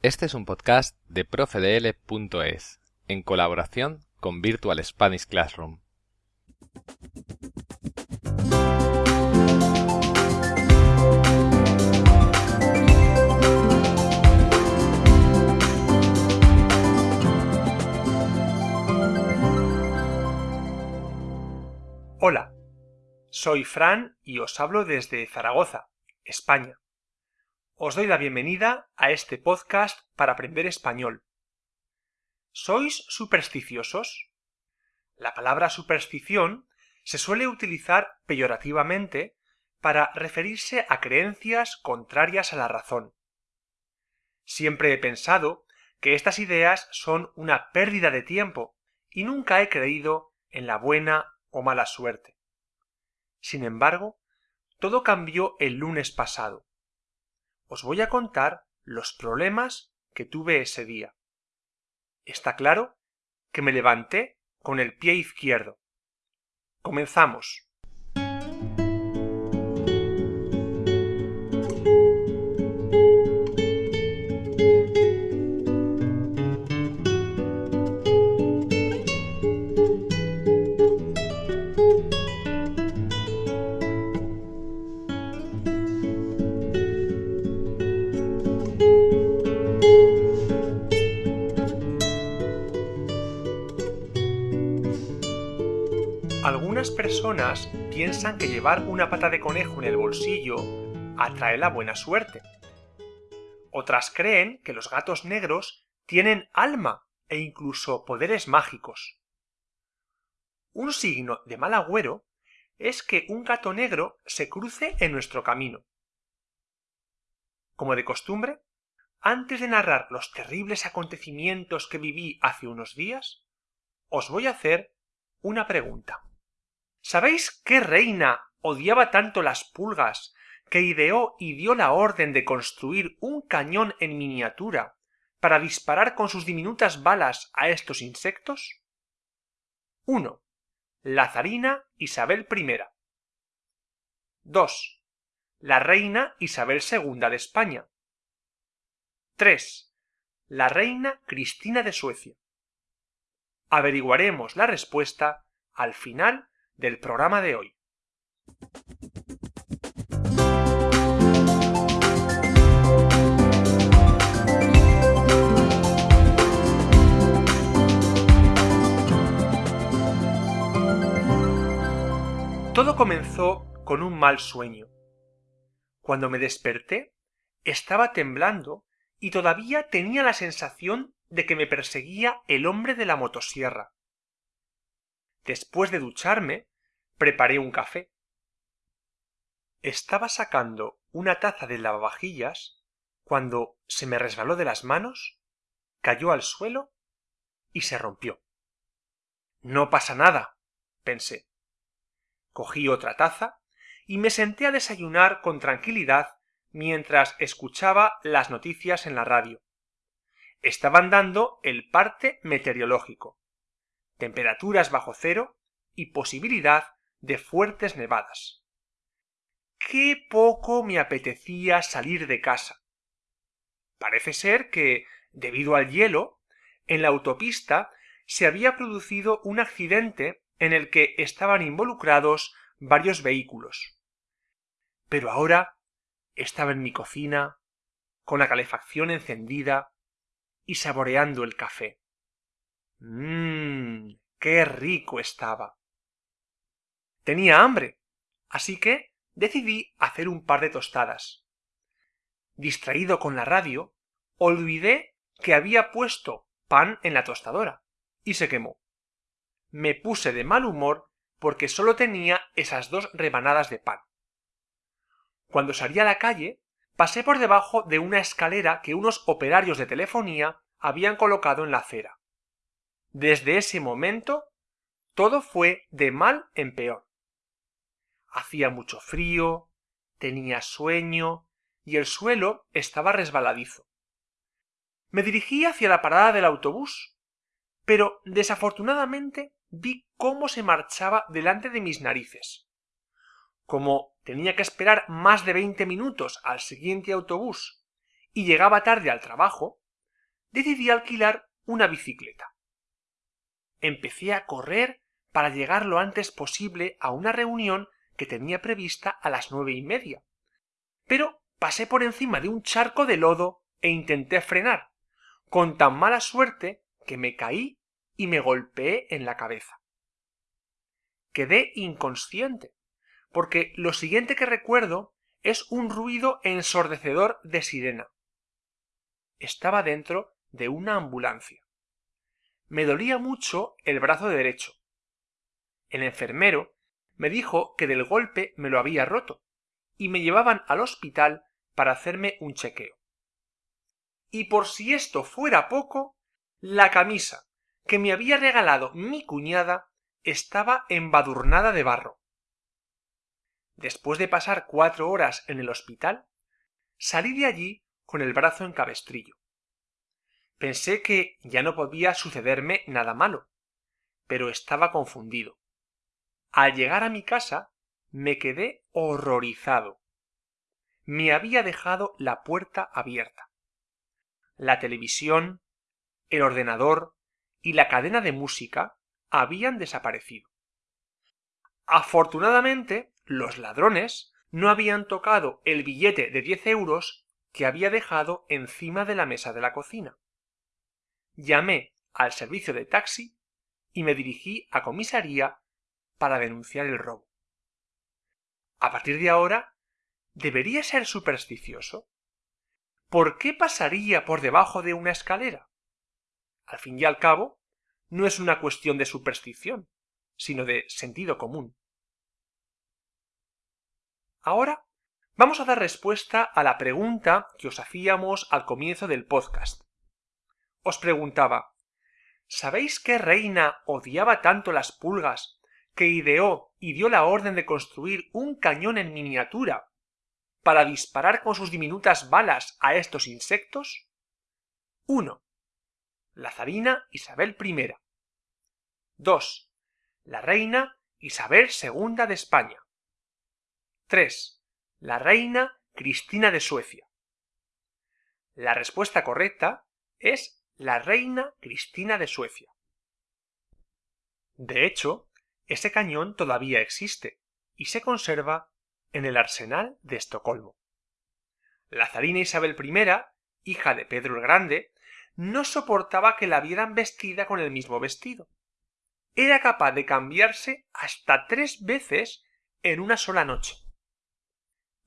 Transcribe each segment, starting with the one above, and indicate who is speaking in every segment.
Speaker 1: Este es un podcast de profedl.es en colaboración con Virtual Spanish Classroom.
Speaker 2: Hola, soy Fran y os hablo desde Zaragoza, España. Os doy la bienvenida a este podcast para aprender español. ¿Sois supersticiosos? La palabra superstición se suele utilizar peyorativamente para referirse a creencias contrarias a la razón. Siempre he pensado que estas ideas son una pérdida de tiempo y nunca he creído en la buena o mala suerte. Sin embargo, todo cambió el lunes pasado. Os voy a contar los problemas que tuve ese día. Está claro que me levanté con el pie izquierdo. Comenzamos. Personas piensan que llevar una pata de conejo en el bolsillo atrae la buena suerte. Otras creen que los gatos negros tienen alma e incluso poderes mágicos. Un signo de mal agüero es que un gato negro se cruce en nuestro camino. Como de costumbre, antes de narrar los terribles acontecimientos que viví hace unos días, os voy a hacer una pregunta. ¿Sabéis qué reina odiaba tanto las pulgas que ideó y dio la orden de construir un cañón en miniatura para disparar con sus diminutas balas a estos insectos? 1. La zarina Isabel I. 2. La reina Isabel II de España. 3. La reina Cristina de Suecia. Averiguaremos la respuesta al final del programa de hoy. Todo comenzó con un mal sueño. Cuando me desperté, estaba temblando y todavía tenía la sensación de que me perseguía el hombre de la motosierra. Después de ducharme, preparé un café. Estaba sacando una taza de lavavajillas cuando se me resbaló de las manos, cayó al suelo y se rompió. No pasa nada, pensé. Cogí otra taza y me senté a desayunar con tranquilidad mientras escuchaba las noticias en la radio. Estaban dando el parte meteorológico. Temperaturas bajo cero y posibilidad de fuertes nevadas. Qué poco me apetecía salir de casa. Parece ser que, debido al hielo, en la autopista se había producido un accidente en el que estaban involucrados varios vehículos. Pero ahora estaba en mi cocina, con la calefacción encendida y saboreando el café. Mmm, qué rico estaba. Tenía hambre, así que decidí hacer un par de tostadas. Distraído con la radio, olvidé que había puesto pan en la tostadora y se quemó. Me puse de mal humor porque solo tenía esas dos rebanadas de pan. Cuando salí a la calle, pasé por debajo de una escalera que unos operarios de telefonía habían colocado en la acera. Desde ese momento, todo fue de mal en peor. Hacía mucho frío, tenía sueño y el suelo estaba resbaladizo. Me dirigí hacia la parada del autobús, pero desafortunadamente vi cómo se marchaba delante de mis narices. Como tenía que esperar más de veinte minutos al siguiente autobús y llegaba tarde al trabajo, decidí alquilar una bicicleta. Empecé a correr para llegar lo antes posible a una reunión que tenía prevista a las nueve y media. Pero pasé por encima de un charco de lodo e intenté frenar, con tan mala suerte que me caí y me golpeé en la cabeza. Quedé inconsciente, porque lo siguiente que recuerdo es un ruido ensordecedor de sirena. Estaba dentro de una ambulancia. Me dolía mucho el brazo derecho. El enfermero me dijo que del golpe me lo había roto y me llevaban al hospital para hacerme un chequeo. Y por si esto fuera poco, la camisa que me había regalado mi cuñada estaba embadurnada de barro. Después de pasar cuatro horas en el hospital, salí de allí con el brazo en cabestrillo. Pensé que ya no podía sucederme nada malo, pero estaba confundido. Al llegar a mi casa me quedé horrorizado. Me había dejado la puerta abierta. La televisión, el ordenador y la cadena de música habían desaparecido. Afortunadamente, los ladrones no habían tocado el billete de diez euros que había dejado encima de la mesa de la cocina. Llamé al servicio de taxi y me dirigí a comisaría para denunciar el robo. A partir de ahora, ¿debería ser supersticioso? ¿Por qué pasaría por debajo de una escalera? Al fin y al cabo, no es una cuestión de superstición, sino de sentido común. Ahora vamos a dar respuesta a la pregunta que os hacíamos al comienzo del podcast. Os preguntaba, ¿sabéis qué reina odiaba tanto las pulgas que ideó y dio la orden de construir un cañón en miniatura para disparar con sus diminutas balas a estos insectos? 1. La zarina Isabel I. 2. La reina Isabel II de España. 3. La reina Cristina de Suecia. La respuesta correcta es la reina Cristina de Suecia. De hecho, ese cañón todavía existe y se conserva en el Arsenal de Estocolmo. La zarina Isabel I, hija de Pedro el Grande, no soportaba que la vieran vestida con el mismo vestido. Era capaz de cambiarse hasta tres veces en una sola noche.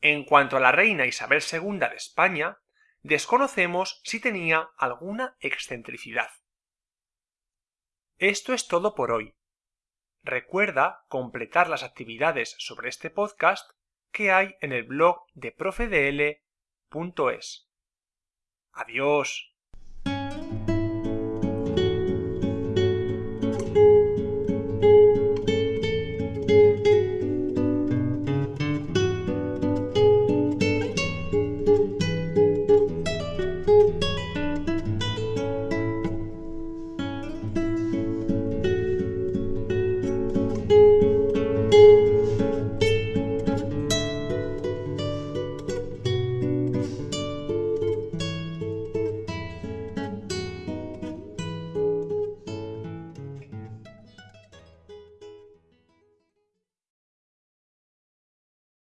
Speaker 2: En cuanto a la reina Isabel II de España, desconocemos si tenía alguna excentricidad. Esto es todo por hoy. Recuerda completar las actividades sobre este podcast que hay en el blog de profedl.es. Adiós.